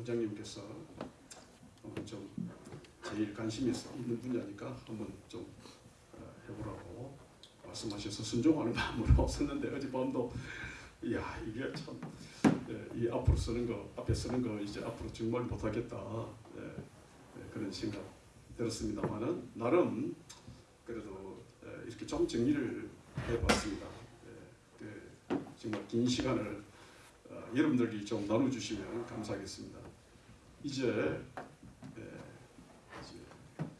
원장님께서 한번 좀 제일 관심이 있는 분야니까 한번 좀 어, 해보라고 말씀하셔서 순종하는 마음으로 썼는데 어젯밤도 이야 이게 참 예, 이 앞으로 쓰는 거 앞에 쓰는 거 이제 앞으로 정말 못하겠다 예, 예, 그런 생각 들었습니다만은 나름 그래도 예, 이렇게 좀 정리를 해봤습니다. 예, 그 정말 긴 시간을 어, 여러분들이 좀 나눠주시면 감사하겠습니다. 이제, 예, 이제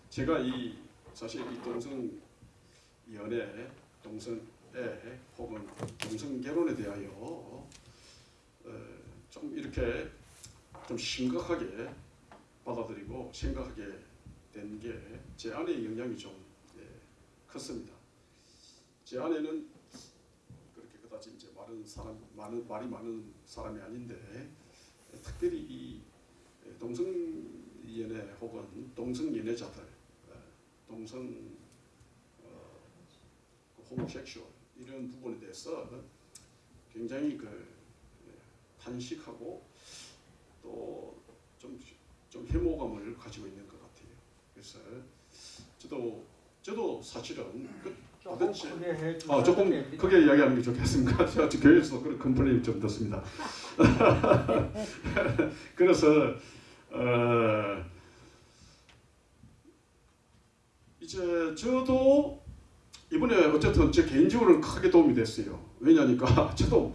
제가 이 사실 이 동성 연애, 동성 애 혹은 동성 결혼에 대하여 어, 좀 이렇게 좀 심각하게 받아들이고 생각하게 된 게 제 아내의 영향이 좀 예, 컸습니다. 제 아내는 그렇게 그다지 이제 많은 사람 많은 말이 많은 사람이 아닌데 예, 특별히 이 동성 연애 혹은 동성 연애자들, 예, 동성 어, 호모섹슈얼 이런 부분에 대해서 굉장히 그 예, 탄식하고 또좀좀 혐오감을 가지고 있는 것 같아요. 그래서 저도 저도 사실은 그 조금 도대체- 크게 아, 조금 됩니다. 크게 이야기하는 게 좋겠습니다. 제가 지금 교회에서 그런 컴플레인을 좀 듣습니다. 그래서 어, 이제 저도 이번에 어쨌든 제 개인적으로는 크게 도움이 됐어요. 왜냐니까 저도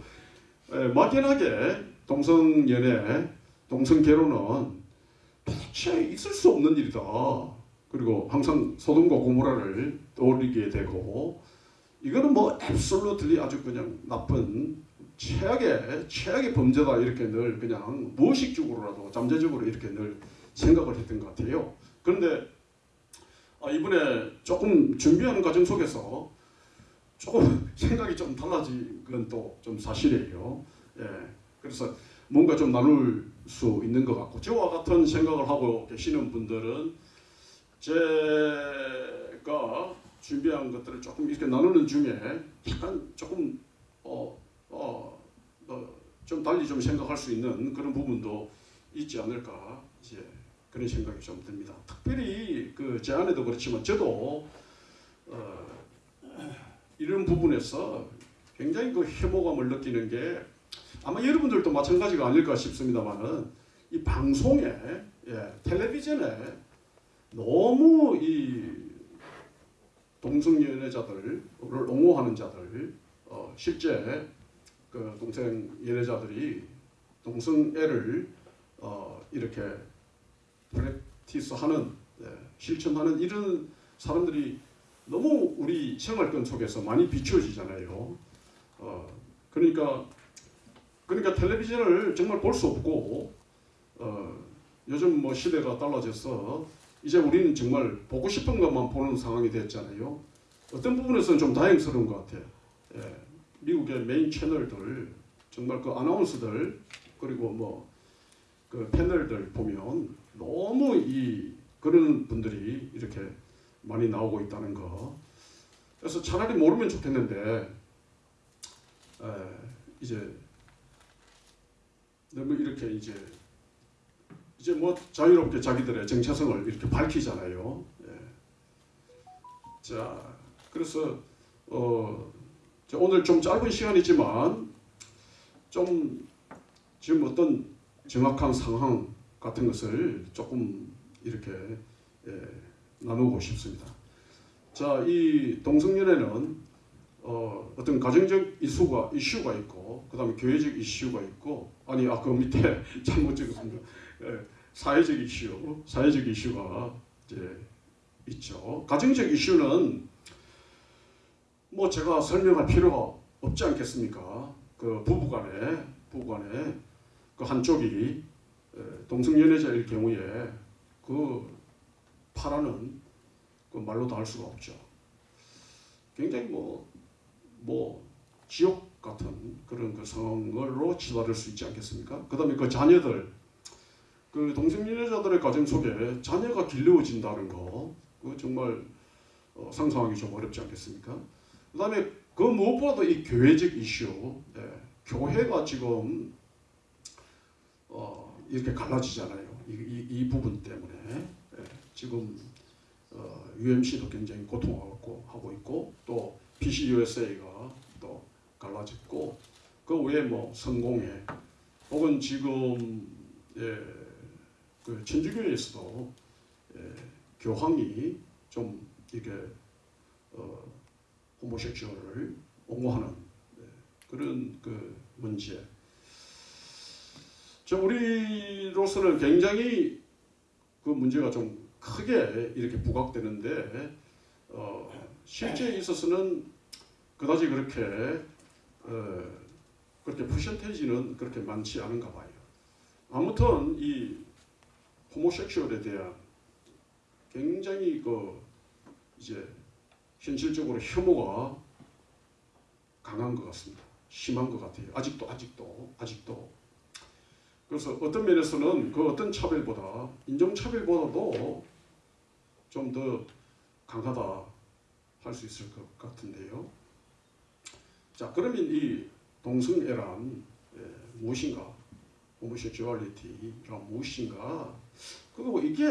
에, 막연하게 동성 연애, 동성 결혼은 도대체 있을 수 없는 일이다. 그리고 항상 소돔과 고모라를 떠올리게 되고 이거는 뭐 앱솔루틀리 아주 그냥 나쁜 최악의 최악의 범죄다 이렇게 늘 그냥 무의식적으로라도 잠재적으로 이렇게 늘 생각을 했던 것 같아요. 그런데 아, 이번에 조금 준비하는 과정 속에서 조금 생각이 좀 달라진 건 또 좀 사실이에요. 예, 그래서 뭔가 좀 나눌 수 있는 것 같고 저와 같은 생각을 하고 계시는 분들은 제가 준비한 것들을 조금 이렇게 나누는 중에 약간 조금 어, 어, 어, 좀 달리 좀 생각할 수 있는 그런 부분도 있지 않을까 이제 그런 생각이 좀 듭니다. 특별히 그 제 아내도 그렇지만 저도 어, 이런 부분에서 굉장히 그 혐오감을 느끼는 게 아마 여러분들도 마찬가지가 아닐까 싶습니다만은 이 방송에 예, 텔레비전에 너무 이 동성 연애자들을 옹호하는 자들 어, 실제 그 동성 연애자들이 동성 애를 어, 이렇게 프랙티스하는 예, 실천하는 이런 사람들이 너무 우리 생활권 속에서 많이 비추어지잖아요. 어, 그러니까 그러니까 텔레비전을 정말 볼 수 없고 어, 요즘 뭐 시대가 달라져서 이제 우리는 정말 보고 싶은 것만 보는 상황이 됐잖아요. 어떤 부분에서는 좀 다행스러운 것 같아요. 예, 미국의 메인 채널들 정말 그 아나운서들 그리고 뭐 그 패널들 보면 너무 이 그런 분들이 이렇게 많이 나오고 있다는 거. 그래서 차라리 모르면 좋겠는데 에, 이제 너무 이렇게 이제 이제 뭐 자유롭게 자기들의 정체성을 이렇게 밝히잖아요. 예. 자, 그래서 어, 자, 오늘 좀 짧은 시간이지만 좀 지금 어떤 정확한 상황 같은 것을 조금 이렇게 예, 나누고 싶습니다. 자, 이 동성연애는 어, 어떤 가정적 이슈가 이슈가 있고, 그 다음에 교회적 이슈가 있고, 아니 아그 밑에 잘못 적었습니다. 예, 사회적 이슈, 사회적 이슈가 이제 있죠. 가정적 이슈는 뭐 제가 설명할 필요가 없지 않겠습니까? 그 부부간에 부부간에 그 한쪽이 에, 동성연애자일 경우에 그 파라는 그 말로도 할 수가 없죠. 굉장히 뭐, 뭐, 지옥 같은 그런 그 상황으로 치달을 수 있지 않겠습니까? 그 다음에 그 자녀들, 그 동성연애자들의 가정 속에 자녀가 길러진다는 거, 그 정말 어, 상상하기 좀 어렵지 않겠습니까? 그 다음에 그 무엇보다도 이 교회적 이슈, 예, 교회가 지금 어, 이렇게 갈라지잖아요. 이, 이, 이 부분 때문에 예, 지금 어, UMC도 굉장히 고통하고 하고 있고 또 PCUSA가 또 갈라졌고 그 외에 뭐 성공회 혹은 지금 예, 그 천주교에서도 예, 교황이 좀 이게 어, 호모섹슈얼을 옹호하는 예, 그런 그 문제. 저 우리로서는 굉장히 그 문제가 좀 크게 이렇게 부각되는데 어, 실제에 있어서는 그다지 그렇게 어, 그렇게 퍼센테이지는 그렇게 많지 않은가 봐요. 아무튼 이 호모섹슈얼에 대한 굉장히 그 이제 현실적으로 혐오가 강한 것 같습니다. 심한 것 같아요. 아직도 아직도 아직도. 그래서 어떤 면에서는 그 어떤 차별보다 인종차별보다도 좀 더 강하다 할 수 있을 것 같은데요. 자 그러면 이 동성애란 예, 무엇인가? 호모섹슈얼리티가 무엇인가? 그리고 이게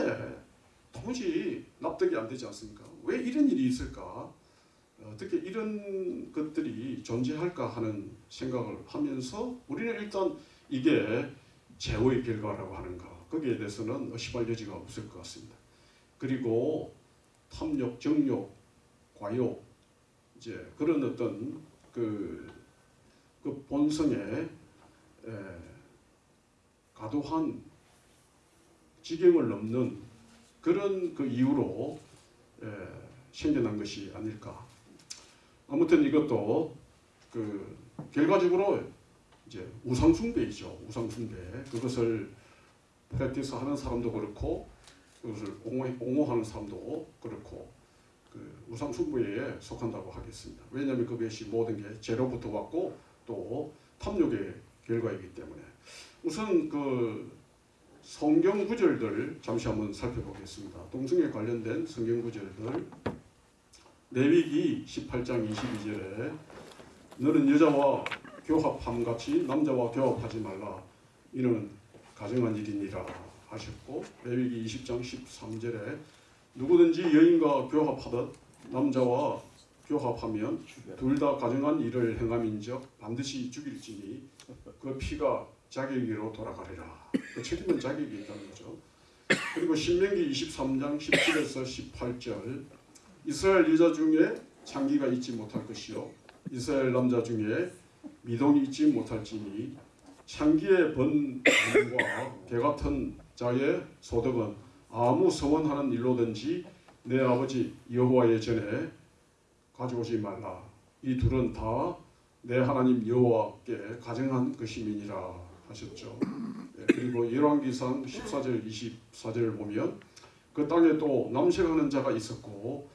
도무지 납득이 안 되지 않습니까? 왜 이런 일이 있을까? 어떻게 이런 것들이 존재할까 하는 생각을 하면서 우리는 일단 이게 제호의 결과라고 하는가 거기에 대해서는 의심할 여지가 없을 것 같습니다. 그리고 탐욕, 정욕, 과욕 이제 그런 어떤 그, 그 본성에 에, 과도한 지경을 넘는 그런 그 이유로 에, 생겨난 것이 아닐까. 아무튼 이것도 그 결과적으로 이제 우상숭배이죠. 우상숭배. 그것을 프랙티스 하는 사람도 그렇고 그것을 옹호, 옹호하는 사람도 그렇고 그 우상숭배에 속한다고 하겠습니다. 왜냐하면 그것이 모든 게 죄로부터 왔고 또 탐욕의 결과이기 때문에 우선 그 성경 구절들 잠시 한번 살펴보겠습니다. 동성애 관련된 성경 구절들 레위기 18장 22절에 너는 여자와 교합함 같이 남자와 교합하지 말라 이는 가정한 일이니라 하셨고 레위기 20장 13절에 누구든지 여인과 교합하듯 남자와 교합하면 둘 다 가정한 일을 행함인적 반드시 죽일지니 그 피가 자기에게로 돌아가리라. 그 책임은 자기에게 있다는 거죠. 그리고 신명기 23장 17에서 18절. 이스라엘 여자 중에 창기가 있지 못할 것이요. 이스라엘 남자 중에 미동이 있지 못할지니 창기의 번과 개 같은 자의 소득은 아무 서원하는 일로든지 내 아버지 여호와의 전에 가져오지 말라. 이 둘은 다 내 하나님 여호와께 가정한 것임이니라 하셨죠. 예, 그리고 열왕기상 14절 24절을 보면 그 땅에 또 남색하는 자가 있었고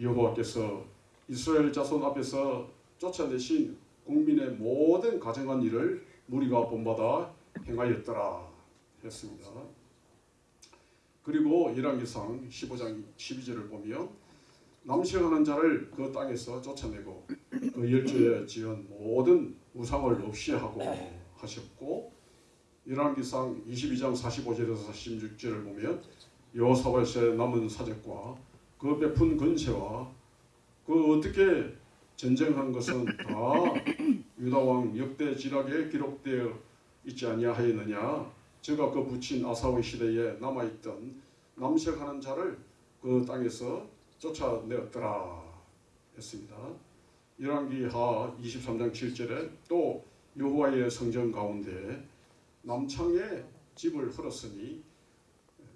여호와께서 이스라엘 자손 앞에서 쫓아내신 국민의 모든 가정한 일을 무리가 본받아 행하였더라 했습니다. 그리고 열왕기상 15장 12절을 보면 남색하는 자를 그 땅에서 쫓아내고 그 열조에 지은 모든 우상을 없이 하고 하셨고 열왕기상 22장 45절에서 46절을 보면 여호사밧의 남은 사적과 그 베푼 근세와 그 어떻게 전쟁한 것은 다 유다 왕 역대 지락에 기록되어 있지 아니하였느냐 저가 그 붙인 아사의 시대에 남아있던 남색하는 자를 그 땅에서 쫓아내었더라 했습니다. 열왕기 하 23장 7절에 또 여호와의 성전 가운데 남창에 집을 헐었으니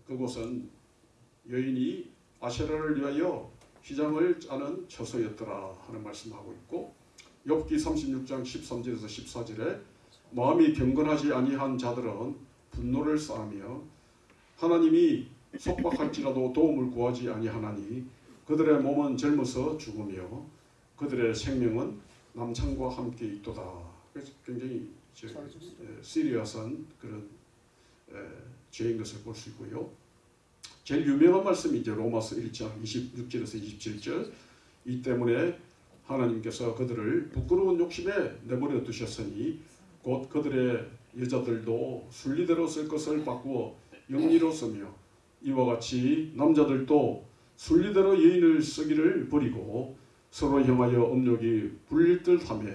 그곳은 여인이 아세라를 위하여 휘장을 짜는 처소였더라 하는 말씀하고 있고 욥기 36장 13절에서 14절에 마음이 경건하지 아니한 자들은 분노를 쌓으며 하나님이 속박할지라도 도움을 구하지 아니하나니 그들의 몸은 젊어서 죽으며 그들의 생명은 남창과 함께 있도다. 굉장히 시리어스한 그런 에, 죄인 것을 볼 수 있고요. 제일 유명한 말씀이 이제 로마서 1장 26절에서 27절 이 때문에 하나님께서 그들을 부끄러운 욕심에 내버려 두셨으니 곧 그들의 여자들도 순리대로 쓸 것을 바꾸어 영리로 쓰며 이와 같이 남자들도 순리대로 여인을 쓰기를 버리고 서로 향하여 업력이 불릴 듯하며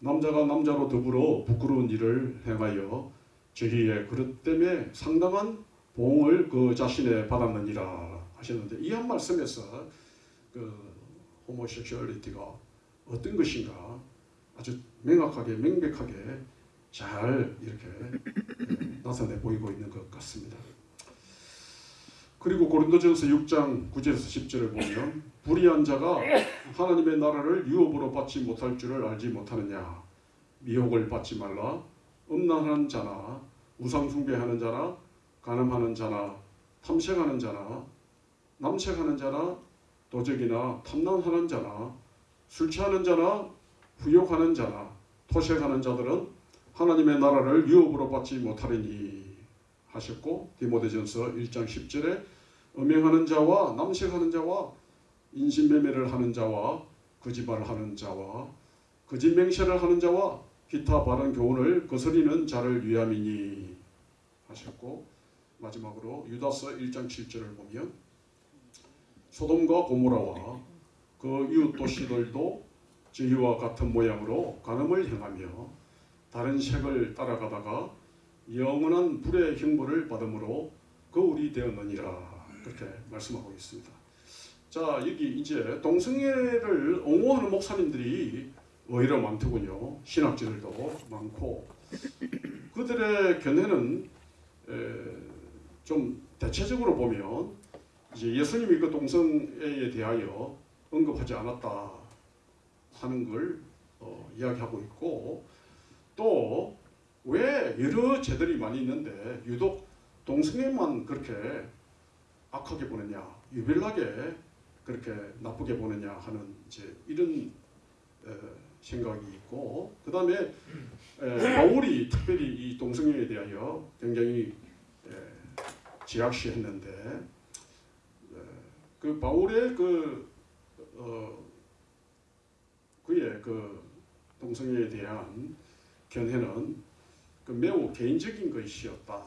남자가 남자로 더불어 부끄러운 일을 행하여 저기에 그릇 때문에 상당한 보응을 그 자신에 받았느니라 하셨는데 이 한 말씀에서 그 호모섹슈얼리티가 어떤 것인가 아주 명확하게 명백하게 잘 이렇게 예, 나타내 보이고 있는 것 같습니다. 그리고 고린도전서 6장 9절에서 10절을 보면 불의한 자가 하나님의 나라를 유업으로 받지 못할 줄을 알지 못하느냐? 미혹을 받지 말라. 음란하는 자나 우상 숭배하는 자나 간음하는 자나 탐색하는 자나 남색하는 자나 도적이나 탐난하는 자나 술 취하는 자나 후욕하는 자나 토색하는 자들은 하나님의 나라를 유업으로 받지 못하리니 하셨고 디모데전서 1장 10절에 음행하는 자와 남색하는 자와 인신매매를 하는 자와 거짓말을 하는 자와 거짓 맹세를 하는 자와 기타 바른 교훈을 거스리는 자를 위함이니 하셨고 마지막으로 유다서 1장 7절을 보면 소돔과 고모라와 그 이웃 도시들도 저희와 같은 모양으로 간음을 행하며 다른 색을 따라가다가 영원한 불의 형벌을 받음으로 거울이 되었느니라 그렇게 말씀하고 있습니다. 자 여기 이제 동성애를 옹호하는 목사님들이 오히려 많더군요. 신학자들도 많고 그들의 견해는 에, 좀 대체적으로 보면 이제 예수님이 그 동성애에 대하여 언급하지 않았다 하는 걸 어, 이야기하고 있고 또 왜 여러 죄들이 많이 있는데 유독 동성애만 그렇게 악하게 보느냐 유별나게 그렇게 나쁘게 보느냐 하는 이제 이런 에, 생각이 있고 그 다음에 바울이 특별히 이 동성애에 대하여 굉장히 에, 지약시했는데 에, 그 바울의 그 어, 그의 그 동성애에 대한 견해는 그 매우 개인적인 것이었다.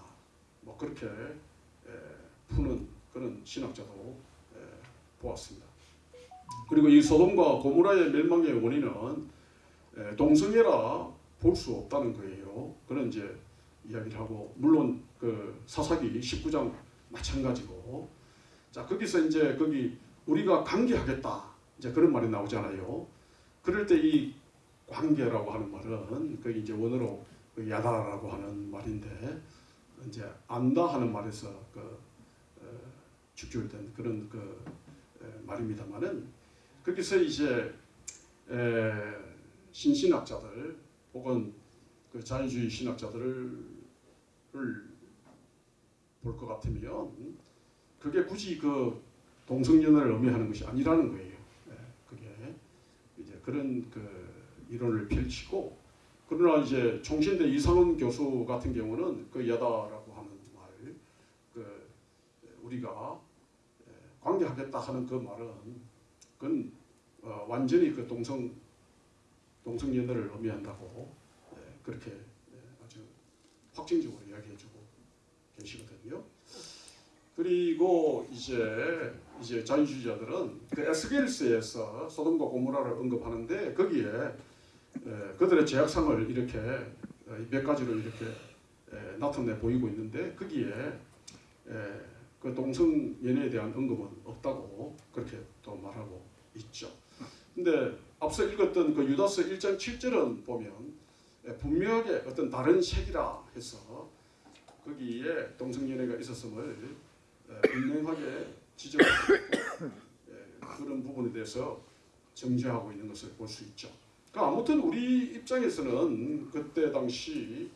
뭐 그렇게 에, 푸는 그런 신학자도 에, 보았습니다. 그리고 이 소돔과 고모라의 멸망의 원인은 에, 동성애라 볼 수 없다는 거예요. 그런 이제 이야기를 하고 물론 그 사사기 19장 마찬가지고 자 거기서 이제 거기 우리가 관계하겠다 이제 그런 말이 나오잖아요. 그럴 때 이 관계라고 하는 말은 그 이제 원어로 그 야다라고 하는 말인데 이제 안다 하는 말에서 그 어, 축출된 그런 그 에, 말입니다만은 거기서 이제 에, 신신학자들 혹은 그 자유주의 신학자들을 볼 것 같으면 그게 굳이 그 동성연애를 의미하는 것이 아니라는 거예요. 예, 그게 이제 그런 그 이론을 펼치고 그러나 이제 총신대 이상훈 교수 같은 경우는 그 여다라고 하는 말, 그 우리가 예, 관계하겠다 하는 그 말은 그건 어, 완전히 그 동성 동성 연애를 의미한다고 예, 그렇게 예, 아주 확정적으로 이야기해주고 계시거든요. 그리고 이제 이제 자유주의자들은 그 에스겔스에서 소돔과 고모라를 언급하는데 거기에 에, 그들의 제약상을 이렇게 어, 몇 가지로 이렇게 에, 나타내 보이고 있는데 거기에 에, 그 동성 연애에 대한 언급은 없다고 그렇게 또 말하고 있죠. 근데 앞서 읽었던 그 유다서 1장 7절은 보면 에, 분명하게 어떤 다른 색이라 해서 거기에 동성 연애가 있었음을 에, 분명하게 지적하고 에, 그런 부분에 대해서 정죄하고 있는 것을 볼 수 있죠. 그러니까 아무튼 우리 입장에서는 그때 당시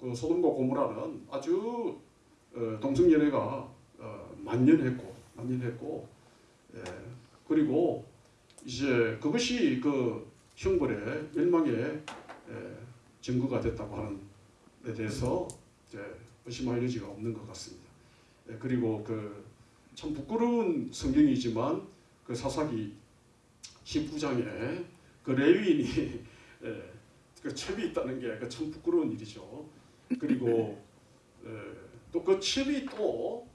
그 소돔과 고모라는 아주 어, 동성 연애가 어, 만연했고 만연했고 예, 그리고 이제 그것이 그 형벌의 멸망의 예, 증거가 됐다고 하는 데 대해서 이제 의심할 여지가 없는 것 같습니다. 예, 그리고 그 참 부끄러운 성경이지만 그 사사기 19장에 그 레위인이 예, 그 첩이 있다는 게 참 부끄러운 일이죠. 그리고 또그 취업이 또,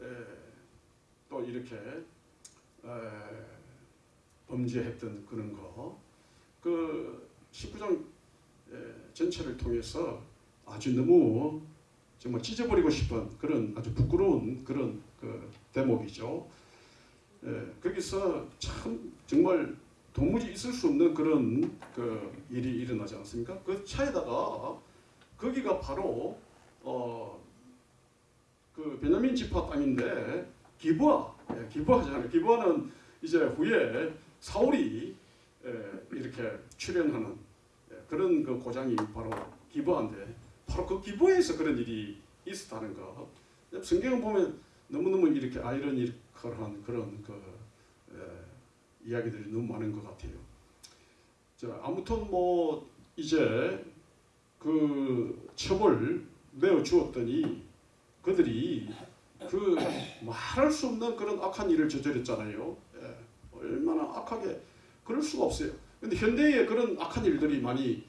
에, 또 이렇게 에, 범죄했던 그런 거. 그 19장 전체를 통해서 아주 너무 정말 찢어버리고 싶은 그런 아주 부끄러운 그런 그 대목이죠. 예, 거기서 참 정말 도무지 있을 수 없는 그런 그 일이 일어나지 않습니까? 그 차에다가 거기가 바로 어 그 베냐민 지파 땅인데 기부아, 예, 기부아잖아요. 기부아는 이제 후에 사울이 예, 이렇게 출연하는 예, 그런 그 고장이 바로 기부아인데 바로 그 기부에서 그런 일이 있었다는 거. 성경을 보면 너무너무 이렇게 아이러니컬한 그런 그 에, 이야기들이 너무 많은 것 같아요. 자, 아무튼 뭐 이제 그 처벌 내어 주었더니 그들이 그 말할 수 없는 그런 악한 일을 저질렀잖아요. 예, 얼마나 악하게 그럴 수가 없어요. 근데 현대에 그런 악한 일들이 많이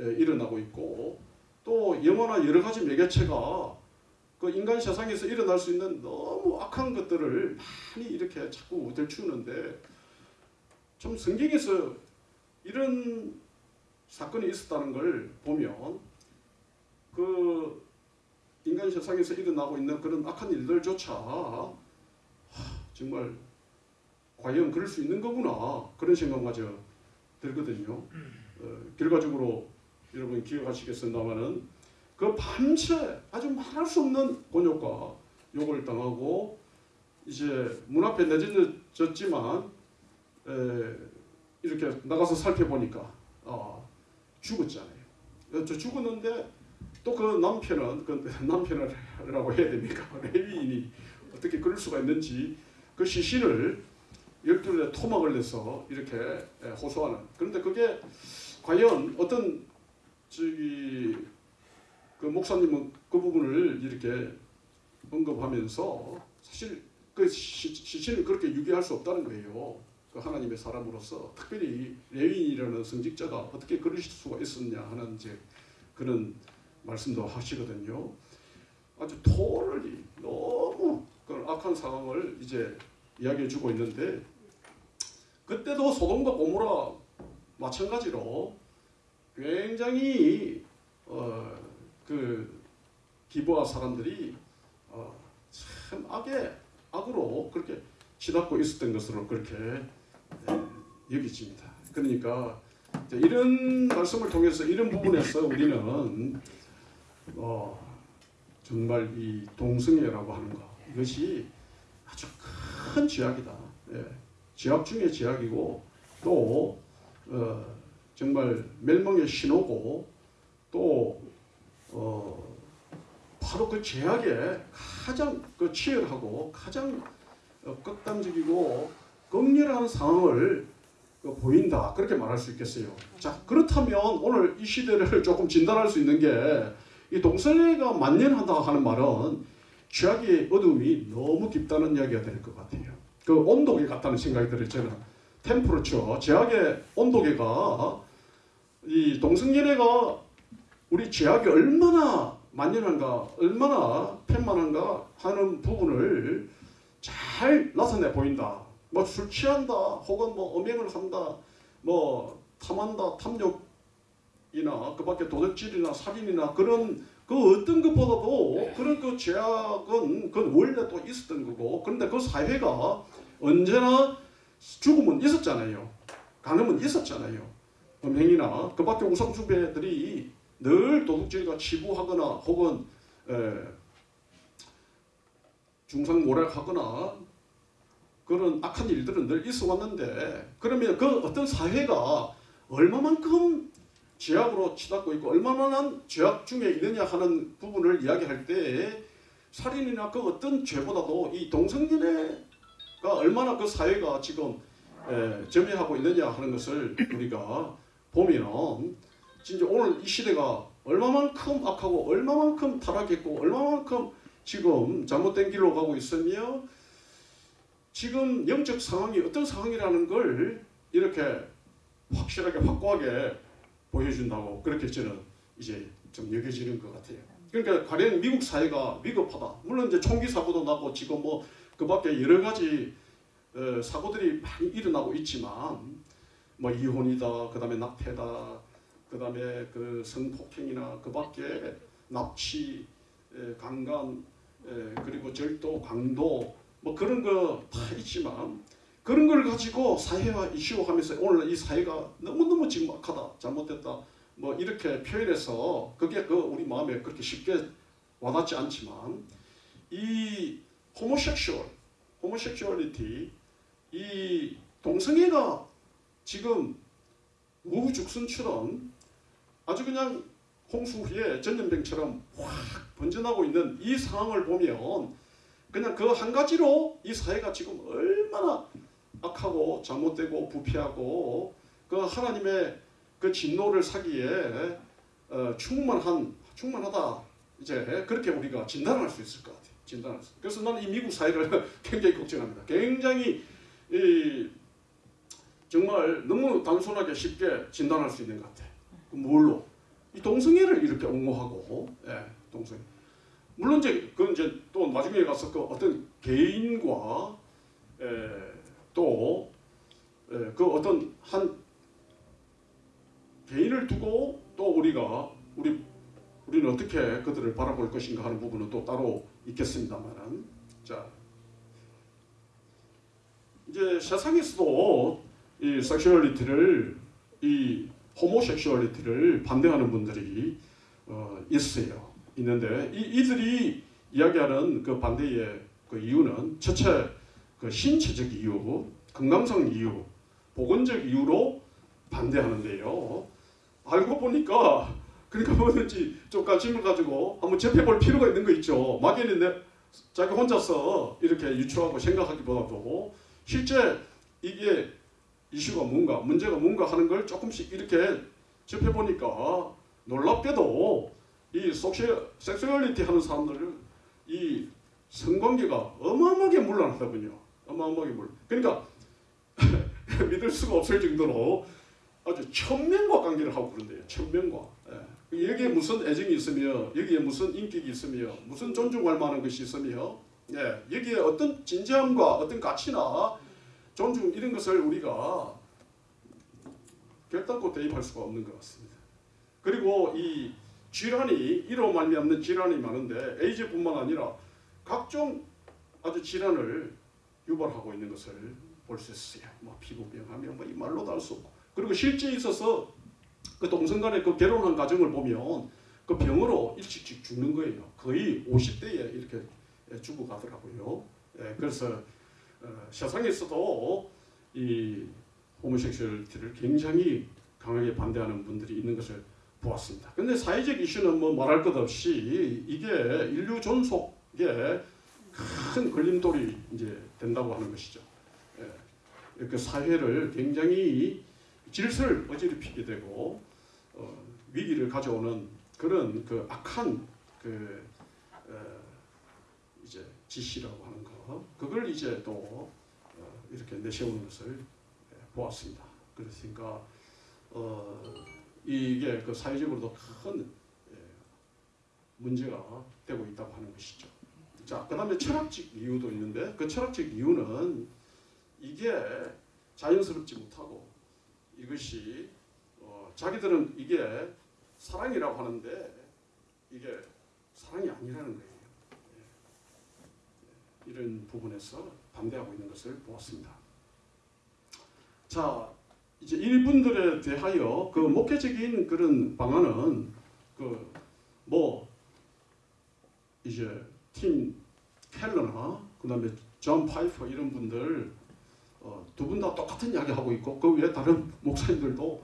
에, 일어나고 있고 또 영화나 여러 가지 매개체가 그 인간 세상에서 일어날 수 있는 너무 악한 것들을 많이 이렇게 자꾸 들추는데 좀 성경에서 이런 사건이 있었다는 걸 보면 그 인간 세상에서 일어나고 있는 그런 악한 일들조차 하, 정말 과연 그럴 수 있는 거구나 그런 생각마저 들거든요. 어, 결과적으로 여러분 기억하시겠습니다만은 그 밤새 아주 말할 수 없는 곤욕과 욕을 당하고 이제 문 앞에 내진졌지만 이렇게 나가서 살펴보니까 어, 죽었잖아요. 저 죽었는데 또 그 남편은 그 남편이라고 해야 됩니까? 레위인이 어떻게 그럴 수가 있는지 그 시신을 열둘에 토막을 내서 이렇게 호소하는 그런데 그게 과연 어떤 저기 그 목사님은 그 부분을 이렇게 언급하면서 사실 그 시, 시신을 그렇게 유기할 수 없다는 거예요. 그 하나님의 사람으로서 특별히 레윈이라는 성직자가 어떻게 그러실 수가 있었냐 하는 이제 그런 말씀도 하시거든요. 아주 토를 너무 그 악한 상황을 이제 이야기해 주고 있는데 그때도 소돔과 고모라 마찬가지로 굉장히 어, 그 기부하 사람들이 어, 참 악의 악으로 그렇게 치닫고 있었던 것으로 그렇게 네, 여기집니다. 그러니까 이런 말씀을 통해서 이런 부분에서 우리는 어, 정말 이 동성애라고 하는 것 이것이 아주 큰 죄악이다. 예, 죄악 중에 죄악이고 또 어, 정말 멸망의 신호고 또 어, 바로 그 죄악에 가장 그 치열하고 가장 어, 극단적이고 극렬한 상황을 그 보인다 그렇게 말할 수 있겠어요. 자 그렇다면 오늘 이 시대를 조금 진단할 수 있는 게 이 동성애가 만연하다 하는 말은 죄악의 어둠이 너무 깊다는 이야기가 될 것 같아요. 그 온도계 같다는 생각이 들어요. 저는 템프로처 죄악의 온도계가 이 동성연애가 우리 죄악이 얼마나 만연한가 얼마나 팬만한가 하는 부분을 잘 나타내 보인다. 뭐 술 취한다 혹은 뭐 음행을 한다 뭐 탐한다 탐욕 이나 그 밖에 도둑질이나 살인이나 그런 그 어떤 것보다도 그런 그 죄악은 그 원래 또 있었던 거고 그런데 그 사회가 언제나 죽음은 있었잖아요. 간음은 있었잖아요. 음행이나 그 밖에 우상숭배들이 늘 도둑질과 치부하거나 혹은 에, 중상 모략하거나 그런 악한 일들은 늘 있어 왔는데 그러면 그 어떤 사회가 얼마만큼 죄악으로 치닫고 있고 얼마나 죄악 중에 있느냐 하는 부분을 이야기할 때 살인이나 그 어떤 죄보다도 이 동성연애가 얼마나 그 사회가 지금 에, 점유하고 있느냐 하는 것을 우리가 보면 진짜 오늘 이 시대가 얼마만큼 악하고 얼마만큼 타락했고 얼마만큼 지금 잘못된 길로 가고 있으며 지금 영적 상황이 어떤 상황이라는 걸 이렇게 확실하게 확고하게 보여준다고 그렇게 저는 이제 좀 여겨지는 것 같아요. 그러니까 가령 미국 사회가 위급하다. 물론 이제 총기 사고도 나고 지금 뭐 그 밖에 여러 가지 어, 사고들이 많이 일어나고 있지만 뭐 이혼이다, 그 다음에 낙태다, 그 다음에 그 성폭행이나 그 밖에 납치, 에, 강간, 에, 그리고 절도, 강도 뭐 그런 거 다 있지만 그런 걸 가지고 사회화 이슈화하면서 오늘 이 사회가 너무 너무 지금 악하다, 잘못됐다. 뭐 이렇게 표현해서 그게 그 우리 마음에 그렇게 쉽게 와닿지 않지만 이 homosexual, homosexuality 이 동성애가 지금 우후죽순처럼 아주 그냥 홍수 후에 전염병처럼 확 번져나고 있는 이 상황을 보면 그냥 그 한 가지로 이 사회가 지금 얼마나 악하고 잘못되고 부패하고 그 하나님의 그 진노를 사기에 어, 충만한 충만하다 이제 그렇게 우리가 진단할 수 있을 것 같아요. 진단할 수. 그래서 나는 이 미국 사회를 굉장히 걱정합니다. 굉장히 이 정말 너무 단순하게 쉽게 진단할 수 있는 것 같아. 그 뭘로? 이 동성애를 이렇게 옹호하고, 예, 동성애. 물론 이제 그 이제 또 나중에 가서 그 어떤 개인과 에, 또 에, 그 어떤 한 개인을 두고 또 우리가 우리 우리는 어떻게 그들을 바라볼 것인가 하는 부분은 또 따로 있겠습니다만은 자 이제 세상에서도 이 sexuality를 이 homosexuality를 반대하는 분들이 어, 있어요. 있는데 이, 이들이 이야기하는 그 반대의 그 이유는 첫째 그 신체적 이유, 건강성 이유, 보건적 이유로 반대하는데요. 알고 보니까 그러니까 뭐든지 좀 관심을 가지고 한번 접해볼 필요가 있는 거 있죠. 막연히 내 자기 혼자서 이렇게 유추하고 생각하기보다도 실제 이게 이슈가 뭔가 문제가 뭔가 하는 걸 조금씩 이렇게 접해보니까 놀랍게도 이 섹슈, 섹슈얼리티 하는 사람들은 이 성관계가 어마어마하게 물란하더군요. 어마어마하게 물. 그러니까 믿을 수가 없을 정도로 아주 천명과 관계를 하고 그런대요. 천명과. 예. 여기에 무슨 애정이 있으며 여기에 무슨 인격이 있으며 무슨 존중할 만한 것이 있으며 예. 여기에 어떤 진지함과 어떤 가치나 존중 이런 것을 우리가 결단코 대입할 수가 없는 것 같습니다. 그리고 이 질환이 이로 말미암는 질환이 많은데 에이즈뿐만 아니라 각종 아주 질환을 유발하고 있는 것을 볼 수 있어요. 뭐 피부병하면 뭐이 말로도 알 수 없고 그리고 실제 있어서 그 동성간의 그 결혼한 가정을 보면 그 병으로 일찍 죽는 거예요. 거의 50대에 이렇게 죽어가더라고요. 예, 그래서 어, 세상에서도 이 호모섹슈얼티를 굉장히 강하게 반대하는 분들이 있는 것을 보았습니다. 근데 사회적 이슈는 뭐 말할 것 없이 이게 인류 존속에 큰 걸림돌이 이제 된다고 하는 것이죠. 예, 그 사회를 굉장히 질서를 어지럽히게 되고 어, 위기를 가져오는 그런 그 악한 그 어, 이제 지시라고 하는 거 그걸 이제 또 어, 이렇게 내세우는 것을 예, 보았습니다. 그렇으니까 어, 이게 그 사회적으로도 큰 예, 문제가 되고 있다고 하는 것이죠. 자, 그 다음에 철학적 이유도 있는데 그 철학적 이유는 이게 자연스럽지 못하고 이것이 어, 자기들은 이게 사랑이라고 하는데 이게 사랑이 아니라는 거예요. 예. 이런 부분에서 반대하고 있는 것을 보았습니다. 자, 이제 일분들에 대하여 그 목회적인 그런 방안은 그 뭐 이제 팀 켈러나 그다음에 존 파이퍼 이런 분들 어, 두 분 다 똑같은 이야기 하고 있고 그 외에 다른 목사님들도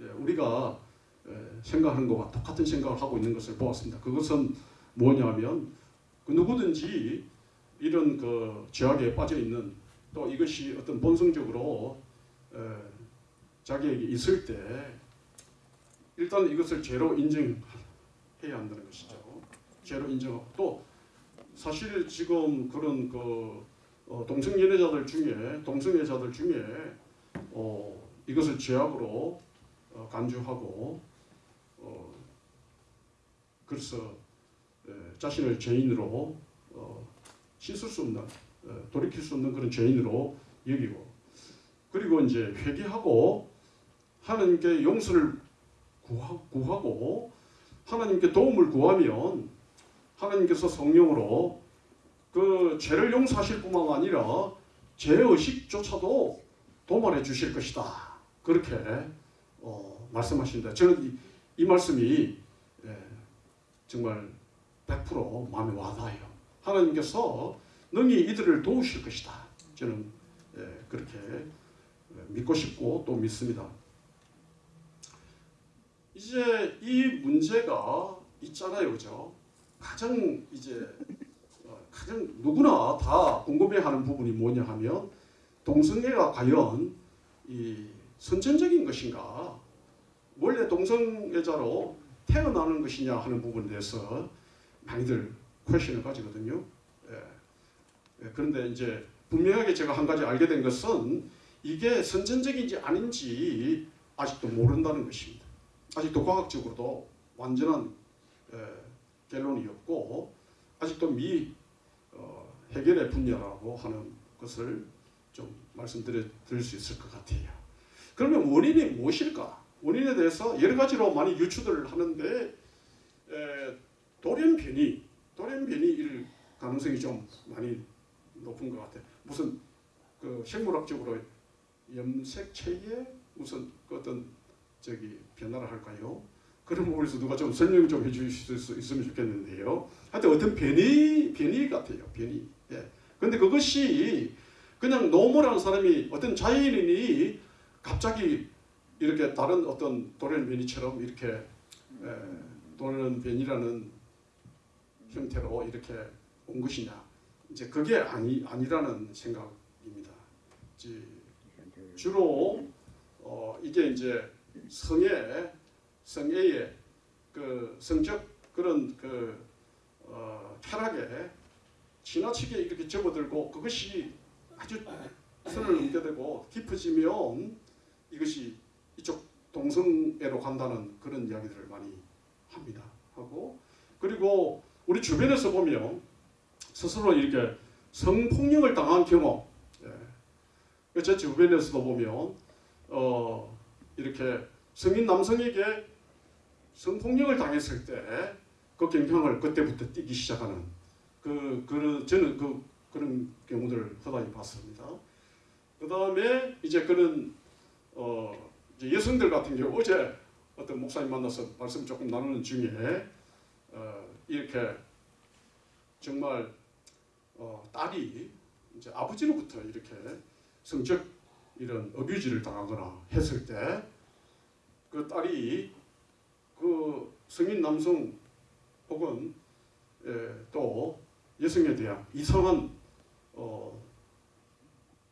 예, 우리가 예, 생각하는 것과 똑같은 생각을 하고 있는 것을 보았습니다. 그것은 뭐냐면 그 누구든지 이런 그 죄악에 빠져 있는 또 이것이 어떤 본성적으로 에, 자기에게 있을 때 일단 이것을 죄로 인정해야 한다는 것이죠. 죄로 인정하고 또 사실 지금 그런 그 어, 동성 연애자들 중에 동성애자들 중에 어, 이것을 죄악으로 어, 간주하고 어, 그래서 에, 자신을 죄인으로 어, 씻을 수 없는 어, 돌이킬 수 없는 그런 죄인으로 여기고 그리고 이제 회개하고 하나님께 용서를 구하, 구하고 하나님께 도움을 구하면 하나님께서 성령으로 그 죄를 용서하실 뿐만 아니라 죄 의식조차도 도말해 주실 것이다. 그렇게 어, 말씀하신다. 저는 이, 이 말씀이 예, 정말 100% 마음에 와닿아요. 하나님께서 능히 이들을 도우실 것이다. 저는 예, 그렇게 믿고 싶고 또 믿습니다. 이제 이 문제가 있잖아요, 그죠? 가장 이제 어, 가장 누구나 다 궁금해하는 부분이 뭐냐 하면 동성애가 과연 이 선천적인 것인가, 원래 동성애자로 태어나는 것이냐 하는 부분에 대해서 많이들 퀘션을 가지거든요. 예. 예, 그런데 이제 분명하게 제가 한 가지 알게 된 것은 이게 선천적인지 아닌지 아직도 모른다는 것입니다. 아직도 과학적으로도 완전한 에, 결론이 없고 아직도 미 어, 해결의 분야라고 하는 것을 좀 말씀드릴 수 있을 것 같아요. 그러면 원인이 무엇일까? 원인에 대해서 여러 가지로 많이 유추를 하는데 에, 돌연변이, 돌연변이일 가능성이 좀 많이 높은 것 같아요. 무슨 그 생물학적으로 염색체에 무슨 그 어떤 저기 변화를 할까요? 그런 부분에서 누가 좀 설명 좀 해주실 수 있으면 좋겠는데요. 하여튼 어떤 변이 변이 같아요. 변이. 예. 근데 그것이 그냥 노모라는 사람이 어떤 자연인이 갑자기 이렇게 다른 어떤 돌연 변이처럼 이렇게 에, 돌연 변이라는 형태로 이렇게 온 것이냐? 이제 그게 아니 아니라는 생각입니다. 주로 어, 이게 이제 성의 성애의 그 성적 그런 그 어, 쾌락에 지나치게 이렇게 접어들고 그것이 아주 선을 넘겨되고 깊어지면 이것이 이쪽 동성애로 간다는 그런 이야기들을 많이 합니다. 하고 그리고 우리 주변에서 보면 스스로 이렇게 성폭력을 당한 경험 예. 제 주변에서도 보면 어, 이렇게 성인 남성에게 성폭력을 당했을 때 그 경향을 그때부터 띄기 시작하는 그, 그 저는 그 그런 경우들을 허다히 봤습니다. 그 다음에 이제 그런 어, 이제 여성들 같은 경우 어제 어떤 목사님 만나서 말씀 조금 나누는 중에 어, 이렇게 정말 어, 딸이 이제 아버지로부터 이렇게 성적 이런 어뷰지를 당하거나 했을 때 그 딸이 그 성인 남성 혹은 예, 또 여성에 대한 이상한 어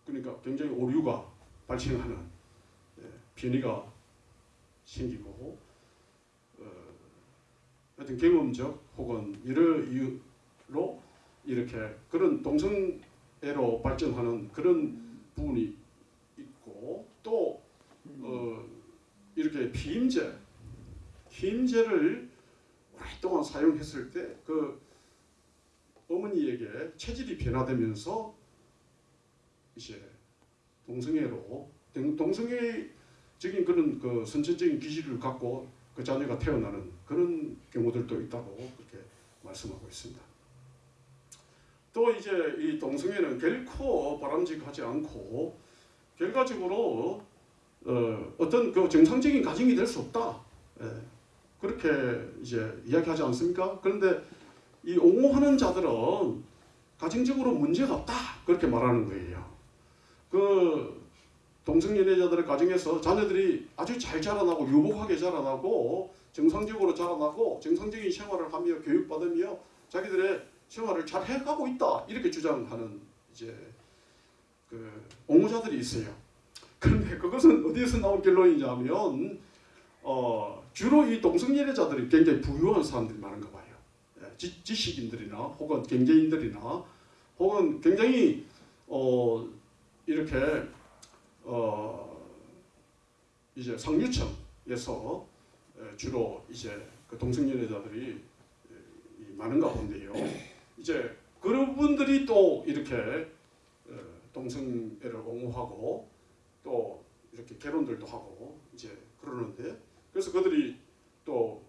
그러니까 굉장히 오류가 발생하는 예, 변이가 생기고 어, 하여튼 경험적 혹은 여러 이유로 이렇게 그런 동성애로 발전하는 그런 부분이 또 어, 이렇게 피임제, 피임제를 오랫동안 사용했을 때 그 어머니에게 체질이 변화되면서 이제 동성애로 동성애적인 그런 그 선천적인 기질을 갖고 그 자녀가 태어나는 그런 경우들도 있다고 그렇게 말씀하고 있습니다. 또 이제 이 동성애는 결코 바람직하지 않고 결과적으로 어, 어떤 그 정상적인 가정이 될 수 없다. 예, 그렇게 이제 이야기하지 않습니까? 그런데 이 옹호하는 자들은 가정적으로 문제가 없다. 그렇게 말하는 거예요. 그 동성연애자들의 가정에서 자녀들이 아주 잘 자라나고 유복하게 자라나고 정상적으로 자라나고 정상적인 생활을 하며 교육받으며 자기들의 생활을 잘 해가고 있다. 이렇게 주장하는 이제 그 옹호자들이 있어요. 그런데 그것은 어디에서 나온 결론이냐면 어, 주로 이 동성연애자들이 굉장히 부유한 사람들이 많은가 봐요. 예, 지, 지식인들이나 혹은 경제인들이나 혹은 굉장히 어, 이렇게 어, 이제 상류층에서 주로 이제 그 동성연애자들이 많은가 본데요. 이제 그런 분들이 또 이렇게 어, 동성애를 옹호하고 또 이렇게 결혼들도 하고 이제 그러는데 그래서 그들이 또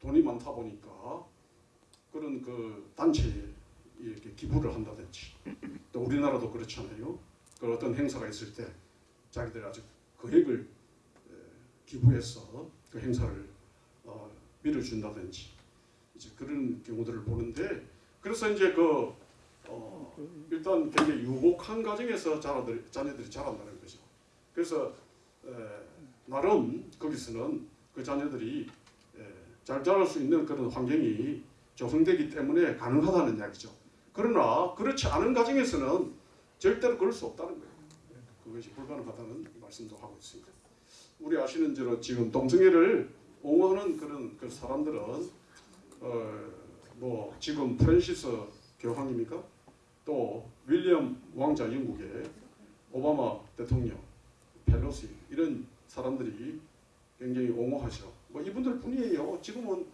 돈이 많다 보니까 그런 그 단체에 이렇게 기부를 한다든지 또 우리나라도 그렇잖아요. 그 어떤 행사가 있을 때 자기들 아주 금액을 에, 기부해서 그 행사를 어, 밀어준다든지 이제 그런 경우들을 보는데 그래서 이제 그 어, 일단 굉장히 유복한 가정에서 자라들, 자녀들이 자란다는 거죠. 그래서 에, 나름 거기서는 그 자녀들이 에, 잘 자랄 수 있는 그런 환경이 조성되기 때문에 가능하다는 이야기죠. 그러나 그렇지 않은 가정에서는 절대로 그럴 수 없다는 거예요. 그것이 불가능하다는 말씀도 하고 있습니다. 우리 아시는 대로 지금 동성애를 옹호하는 그런 그 사람들은 어 뭐 지금 프랜시스 교황입니까? 또 윌리엄 왕자 영국의 오바마 대통령, 펠로시 이런 사람들이 굉장히 옹호하죠. 뭐 이분들 뿐이에요. 지금은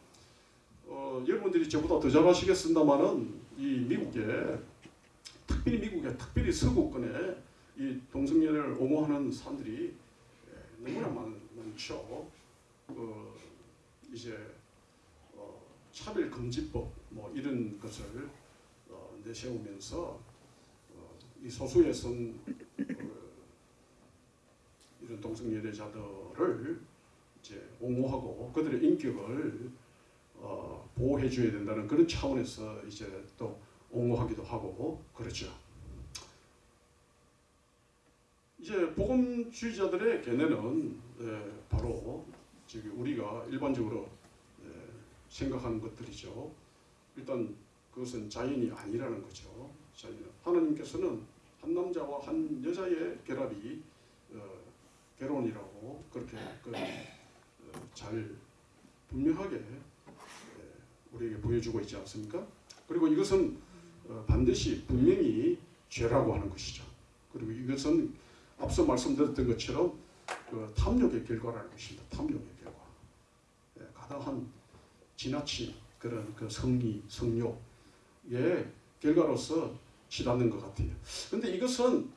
어, 여러분들이 저보다 더 잘하시겠습니다만은 이 미국에 특별히 미국에 특별히 서구권에 이 동성애를 옹호하는 사람들이 예, 너무나 많, 많죠. 그 이제 어, 차별 금지법 뭐 이런 것을 어, 내세우면서 어, 이 소수의 선 어, 이런 동성 연애자들을 이제 옹호하고 그들의 인격을 어, 보호해 줘야 된다는 그런 차원에서 이제 또 옹호하기도 하고 그렇죠. 이제 복음주의자들의 견해는 에, 바로 지금 우리가 일반적으로 에, 생각하는 것들이죠. 일단 그것은 자연이 아니라는 거죠. 자연. 하나님께서는 한 남자와 한 여자의 결합이 어, 결혼이라고 그렇게 그, 어, 잘 분명하게 에, 우리에게 보여주고 있지 않습니까? 그리고 이것은 어, 반드시 분명히 죄라고 하는 것이죠. 그리고 이것은 앞서 말씀드렸던 것처럼 그 탐욕의 결과라는 것입니다. 탐욕의 결과. 예, 가다한 지나친 그런 그 성리, 성욕 의 결과로서 치닫는 것 같아요. 근데 이것은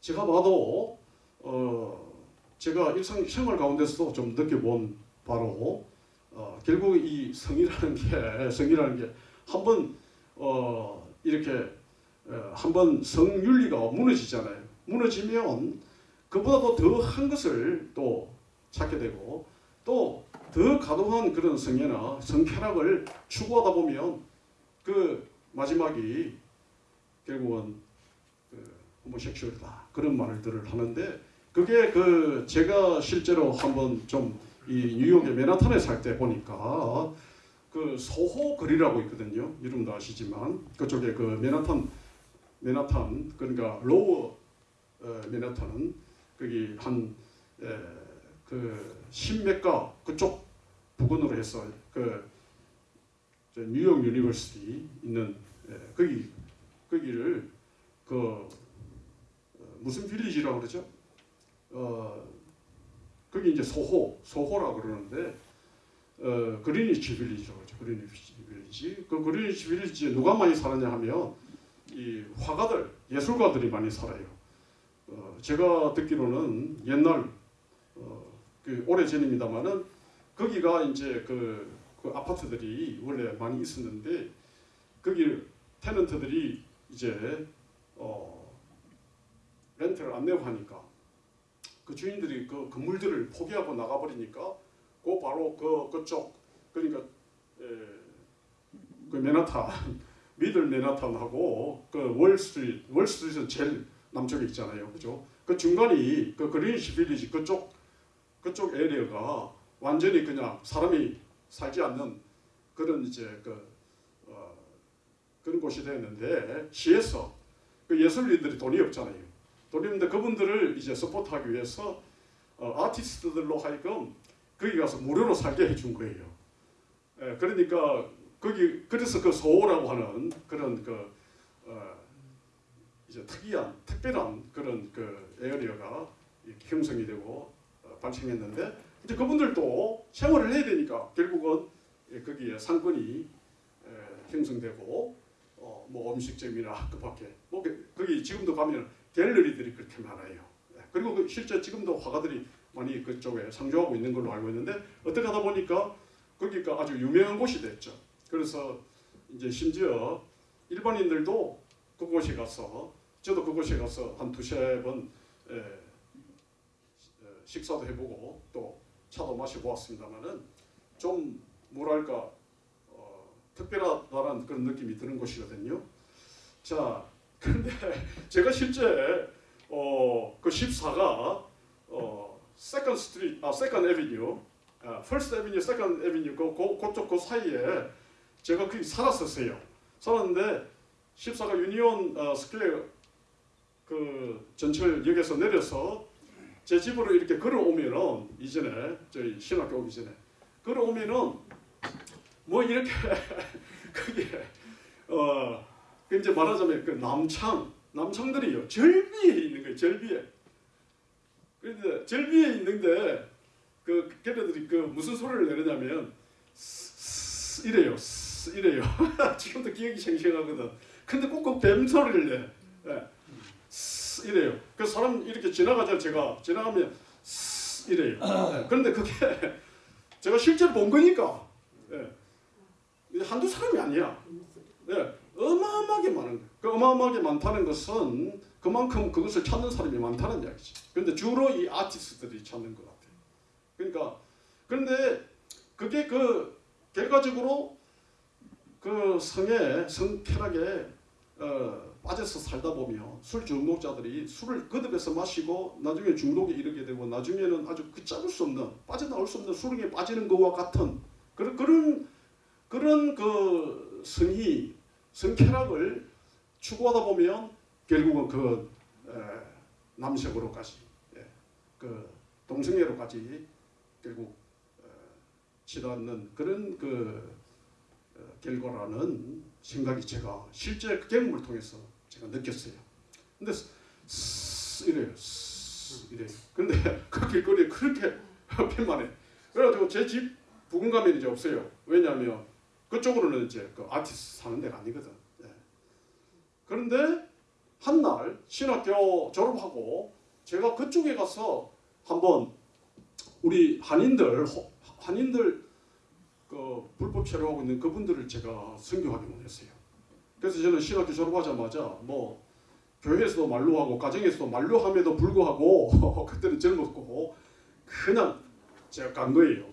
제가 봐도 어 제가 일상 생활 가운데서도 좀 느껴본 바로 어 결국 이 성이라는 게 성이라는 게 한번 어 이렇게 어, 한번 성윤리가 무너지잖아요. 무너지면 그보다도 더 한 것을 또 찾게 되고 또더 가동한 그런 성애나 성쾌락을 추구하다 보면 그 마지막이 결국은 그 호모섹슈얼이다 그런 말들을 하는데 그게 그 제가 실제로 한번 좀 이 뉴욕의 맨하탄에 살 때 보니까 그 소호 거리라고 있거든요. 이름도 아시지만 그쪽에 그 맨하탄 맨하탄 그러니까 로어 어, 맨하탄은 거기 한그 십몇가 그쪽 부근으로 해서 그 뉴욕 University 있는 예, 거기 거기를 그 어, 무슨 village라고 그러죠? 어 거기 이제 소호 소호라고 그러는데 어 그리니치 빌리지라고 그러죠. 그리니치 빌리지. 그 그리니치 빌리지에 누가 많이 살았냐 하면 이 화가들 예술가들이 많이 살아요. 어 제가 듣기로는 옛날 어 그 오래 전입니다만은 거기가 이제 그, 그 아파트들이 원래 많이 있었는데 거기 테넌트들이 이제 어 렌트를 안 내고 하니까 그 주인들이 그 건물들을 포기하고 나가버리니까 그 바로 그 그쪽 그러니까 에, 그 맨하탄 미들 맨하탄하고 그 월스트리트 월스트리트는 제일 남쪽에 있잖아요, 그죠? 그 중간이 그 그리니치 빌리지 그쪽 그쪽 area가 완전히 그냥 사람이 살지 않는 그런 이제 그 어, 그런 곳이 되었는데 시에서 그 예술인들이 돈이 없잖아요. 돈이 없는데 그분들을 이제 support하기 위해서 어, 아티스트들로 하여금 거기 가서 무료로 살게 해준 거예요. 예, 그러니까 거기 그래서 그 소호라고 하는 그런 그 어, 이제 특이한 특별한 그런 그 에어리어가 형성이 되고 어, 발생했는데 이제 그분들도 생활을 해야 되니까 결국은 예, 거기에 상권이 형성되고 어, 뭐 음식점이나 그 밖에 뭐 그- 거기 지금도 가면 갤러리들이 그렇게 많아요. 예, 그리고 그 실제 지금도 화가들이 많이 그쪽에 상주하고 있는 걸로 알고 있는데 어떻게 하다 보니까 거기가 아주 유명한 곳이 됐죠. 그래서 이제 심지어 일반인들도 그곳에 가서 저도 그곳에 가서 한 두세 번 에, 에, 식사도 해보고 또 차도 마시고 왔습니다만은 좀 뭐랄까 어, 특별하다는 그런 느낌이 드는 곳이거든요. 자, 그런데 제가 실제 어, 그 14가 어, Second Street, 아 Second Avenue, 아, First Avenue, Second Avenue 그, 그 그쪽 그 사이에 제가 거기 살았었어요. 살았는데 14가 유니온 어, 스퀘어 그 전철역에서 내려서 제 집으로 이렇게 걸어오면은 이전에 저희 신학교 오기 전에 걸어오면은 뭐 이렇게 그게 어그 이제 말하자면 그 남창 남창들이요. 즐비해 있는 거예요 즐비해. 그런데 즐비해 있는데 그 걔네들이 그 무슨 소리를 내느냐면 스- 스- 이래요 스- 이래요. 지금도 기억이 생생하거든. 근데 꼭꼭 뱀 소리를 내. 예. 스- 이래요. 그 사람 이렇게 지나가자 제가 지나가면 스- 이래요. 예. 그런데 그게 제가 실제로 본 거니까. 예. 이게 한두 사람이 아니야. 예. 어마어마하게 많은 거예요. 그 어마어마하게 많다는 것은 그만큼 그것을 찾는 사람이 많다는 이야기지. 근데 주로 이 아티스트들이 찾는 것 같아요. 그러니까 그런데 그게 그 결과적으로 그 성에 성쾌하게 어, 빠져서 살다 보면 술 중독자들이 술을 거듭해서 마시고 나중에 중독에 이르게 되고 나중에는 아주 걷잡을 수 없는 빠져나올 수 없는 수렁에 빠지는 것과 같은 그런 그런 그런 그 성이 성쾌락을 추구하다 보면 결국은 그 에, 남색으로까지 예, 그 동성애로까지 결국 어, 치닫는 그런 그 어, 결과라는 생각이 제가 실제 그 경험을 통해서 제가 느꼈어요. 근데 이래요. 스- 이래요. 근데 그 길거리에 그렇게 편만해. 그래가지고 제 집 부근 가면 이제 없어요. 왜냐하면 그쪽으로는 이제 그 아티스트 사는 데가 아니거든. 예. 그런데 한날 신학교 졸업하고 제가 그쪽에 가서 한번 우리 한인들 호- 한인들 그 불법 체류하고 있는 그분들을 제가 선교하게 원했어요. 그래서 저는 신학교 졸업하자마자 뭐 교회에서도 말로 하고 가정에서도 말로 함에도 불구하고 그때는 젊었고 그냥 제가 간 거예요.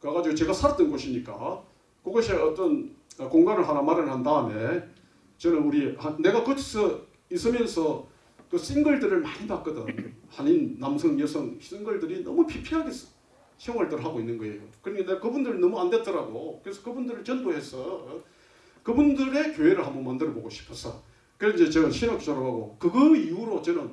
가가지고 제가 살았던 곳이니까 그곳에 어떤 공간을 하나 마련한 다음에 저는 우리 한- 내가 거기서 있으면서 그 싱글들을 많이 봤거든. 한인 남성 여성 싱글들이 너무 피폐하게 생활들을 하고 있는 거예요. 그러니까 그분들 너무 안 됐더라고. 그래서 그분들을 전도해서 그분들의 교회를 한번 만들어 보고 싶어서 그래서 이제 저는 신학 졸업하고 그거 이후로 저는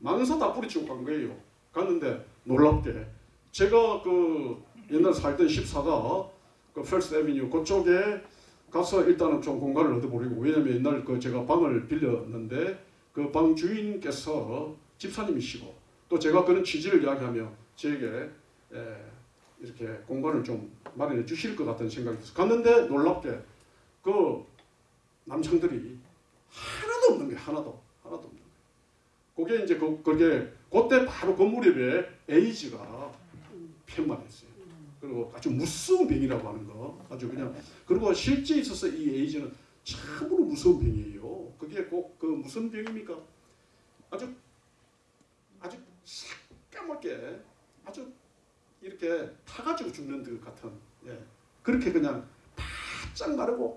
망사 다 뿌리치고 간 거예요. 갔는데 놀랍게 제가 그 옛날 살던 14가 그 First Avenue 그쪽에 가서 일단은 좀 공간을 얻어보려고 왜냐면 옛날 그 제가 방을 빌렸는데 그 방 주인께서 집사님이시고 또 제가 그런 취지를 이야기하며 저에게 에, 이렇게 공간을 좀 마련해 주실 것 같은 생각이 들어서 갔는데 놀랍게 그 남창들이 하나도 없는 게 하나도 하나도 없는 거예요. 그게 이제 그 그게 그때 바로 그 무렵에 에이즈가 편만했어요. 그리고 아주 무서운 병이라고 하는 거 아주 그냥 그리고 실제 있어서 이 에이즈는 참으로 무서운 병이에요. 그게 꼭 그 무슨 병입니까? 아주 아주 새까맣게 아주 이렇게 타가지고 죽는 것 같은 예. 그렇게 그냥 바짝 마르고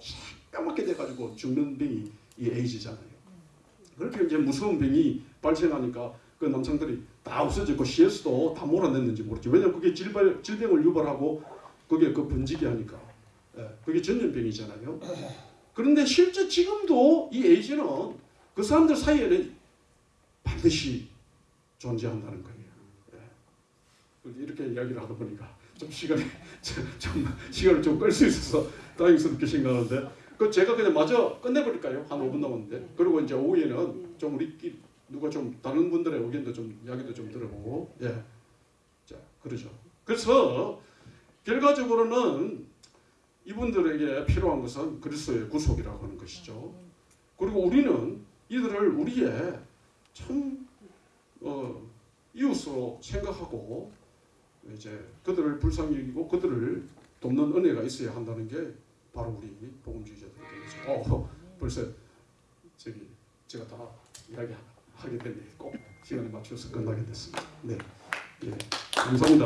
새까맣게 돼가지고 죽는 병이 이 에이즈잖아요. 그렇게 이제 무서운 병이 발생하니까 그 남성들이 다 없어졌고 CS도 다 몰아냈는지 모르죠. 왜냐면 그게 질병, 질병을 유발하고 그게 그 번지게 하니까 예. 그게 전염병이잖아요. 그런데 실제 지금도 이 에이즈는 그 사람들 사이에는 반드시 존재한다는 거예요. 예. 이렇게 이야기를 하다 보니까 좀 시간이 좀, 좀 시간을 좀 끌 수 있어서 다행스럽게 생각하는데 그 제가 그냥 마저 끝내버릴까요? 한 5분 남았는데 그리고 이제 오후에는 좀 우리끼리 누가 좀 다른 분들의 의견도 좀 이야기도 좀 들어보고 예. 자 그러죠. 그래서 결과적으로는 이분들에게 필요한 것은 그리스도의 구속이라고 하는 것이죠. 그리고 우리는 이들을 우리의 참 어, 이웃으로 생각하고 이제 그들을 불쌍히 여기고 그들을 돕는 은혜가 있어야 한다는 게 바로 우리 복음주의자들의 되겠죠. 어, 벌써 저기 제가 다 이야기하게 됐네. 꼭 시간에 맞춰서 끝나게 됐습니다. 네, 예, 감사합니다.